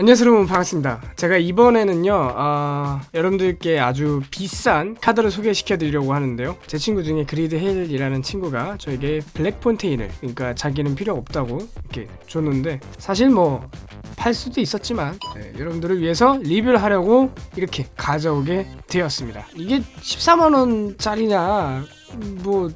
안녕하세요 여러분. 반갑습니다. 제가 이번에는요 어, 여러분들께 아주 비싼 카드를 소개시켜 드리려고 하는데요. 제 친구 중에 그리드 헬이라는 친구가 저에게 블랙 폰테인을 그러니까 자기는 필요 없다고 이렇게 줬는데 사실 뭐 팔 수도 있었지만 네, 여러분들을 위해서 리뷰를 하려고 이렇게 가져오게 되었습니다. 이게 14만원짜리냐 뭐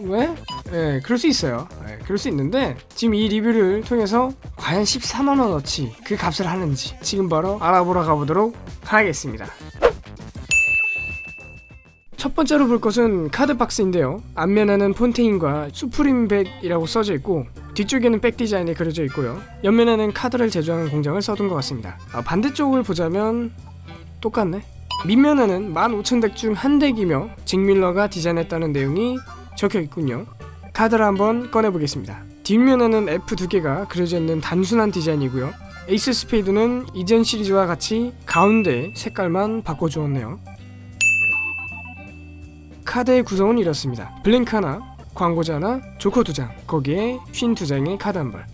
왜? 네, 그럴 수 있어요. 네, 그럴 수 있는데 지금 이 리뷰를 통해서 과연 14만 원어치 그 값을 하는지 지금 바로 알아보러 가보도록 하겠습니다. 첫 번째로 볼 것은 카드 박스인데요. 앞면에는 폰테인과 수프림 백이라고 써져 있고 뒤쪽에는 백 디자인이 그려져 있고요. 옆면에는 카드를 제조하는 공장을 써둔 것 같습니다. 아, 반대쪽을 보자면 똑같네. 밑면에는 15,000덱 중 한 덱이며 잭밀러가 디자인했다는 내용이 적혀 있군요. 카드를 한번 꺼내보겠습니다. 뒷면에는 F 두 개가 그려져 있는 단순한 디자인이고요. 에이스 스페이드는 이전 시리즈와 같이 가운데 색깔만 바꿔주었네요. 카드의 구성은 이렇습니다. blank 하나, 광고자 하나, 조커 두 장, 거기에 쉰두 장의 카드 한 벌.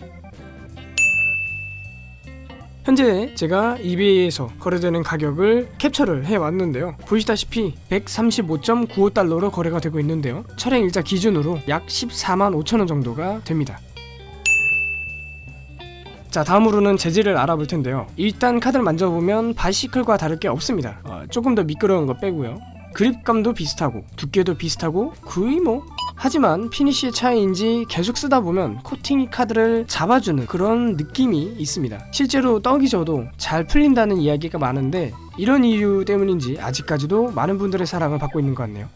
현재 제가 eBay에서 거래되는 가격을 캡처를 해왔는데요. 보시다시피 135.95달러로 거래가 되고 있는데요. 촬영 일자 기준으로 약 14만 5천원 정도가 됩니다. 자 다음으로는 재질을 알아볼 텐데요. 일단 카드를 만져보면 바이시클과 다를 게 없습니다. 어, 조금 더 미끄러운 거 빼고요. 그립감도 비슷하고 두께도 비슷하고 거의 뭐 하지만 finish의 차이인지 계속 쓰다 보면 코팅이 카드를 잡아주는 그런 느낌이 있습니다. 실제로 떡이 져도 잘 풀린다는 이야기가 많은데 이런 이유 때문인지 아직까지도 많은 분들의 사랑을 받고 있는 것 같네요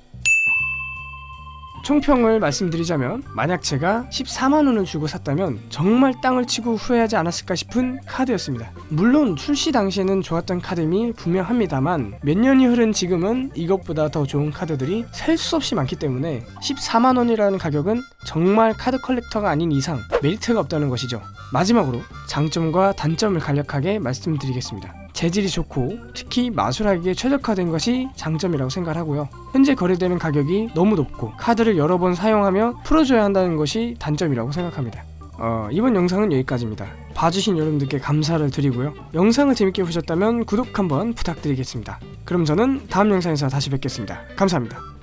총평을 말씀드리자면 만약 제가 14만원을 주고 샀다면 정말 땅을 치고 후회하지 않았을까 싶은 카드였습니다. 물론 출시 당시에는 좋았던 카드임이 분명합니다만 몇 년이 흐른 지금은 이것보다 더 좋은 카드들이 셀 수 없이 많기 때문에 14만원이라는 가격은 정말 카드 컬렉터가 아닌 이상 메리트가 없다는 것이죠 마지막으로 장점과 단점을 간략하게 말씀드리겠습니다. 재질이 좋고 특히 마술하기에 최적화된 것이 장점이라고 생각하고요. 현재 거래되는 가격이 너무 높고 카드를 여러 번 사용하며 풀어줘야 한다는 것이 단점이라고 생각합니다. 어, 이번 영상은 여기까지입니다. 봐주신 여러분들께 감사를 드리고요. 영상을 재밌게 보셨다면 구독 한번 부탁드리겠습니다. 그럼 저는 다음 영상에서 다시 뵙겠습니다. 감사합니다